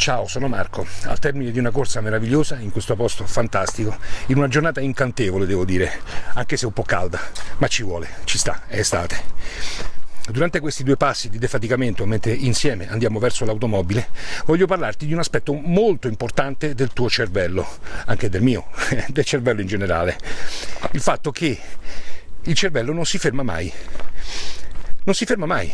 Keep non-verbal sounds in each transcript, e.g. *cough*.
Ciao, sono Marco, al termine di una corsa meravigliosa in questo posto fantastico, in una giornata incantevole devo dire, anche se un po' calda, ma ci vuole, ci sta, è estate. Durante questi due passi di defaticamento, mentre insieme andiamo verso l'automobile, voglio parlarti di un aspetto molto importante del tuo cervello, anche del mio, *laughs* del cervello in generale. Il fatto che il cervello non si ferma mai. Non si ferma mai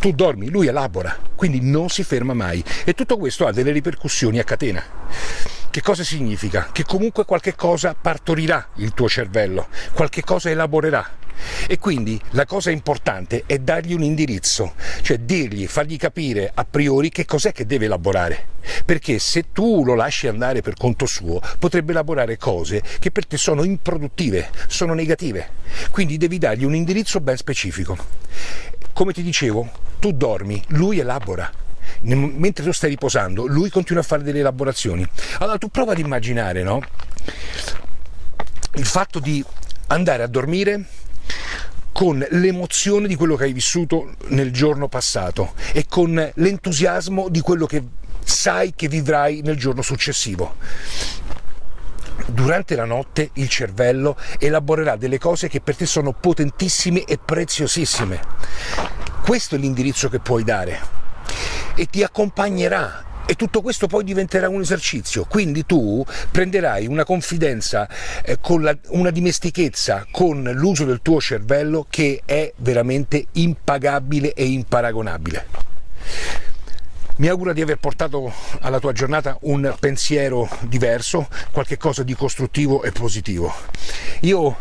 tu dormi, lui elabora, quindi non si ferma mai e tutto questo ha delle ripercussioni a catena. Che cosa significa? Che comunque qualche cosa partorirà il tuo cervello, qualche cosa elaborerà. E quindi la cosa importante è dargli un indirizzo, cioè dirgli, fargli capire a priori che cos'è che deve elaborare. Perché se tu lo lasci andare per conto suo, potrebbe elaborare cose che per te sono improduttive, sono negative. Quindi devi dargli un indirizzo ben specifico. Come ti dicevo, tu dormi, lui elabora. Mentre tu stai riposando, lui continua a fare delle elaborazioni. Allora tu prova ad immaginare, no? Il fatto di andare a dormire con l'emozione di quello che hai vissuto nel giorno passato e con l'entusiasmo di quello che sai che vivrai nel giorno successivo. Durante la notte il cervello elaborerà delle cose che per te sono potentissime e preziosissime. Questo è l'indirizzo che puoi dare e ti accompagnerà e tutto questo poi diventerà un esercizio, quindi tu prenderai una confidenza, eh, con la, una dimestichezza con l'uso del tuo cervello che è veramente impagabile e imparagonabile. Mi auguro di aver portato alla tua giornata un pensiero diverso, qualcosa di costruttivo e positivo. Io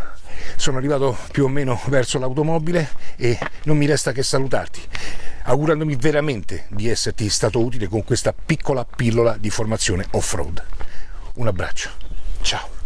sono arrivato più o meno verso l'automobile e non mi resta che salutarti augurandomi veramente di esserti stato utile con questa piccola pillola di formazione off-road. Un abbraccio, ciao!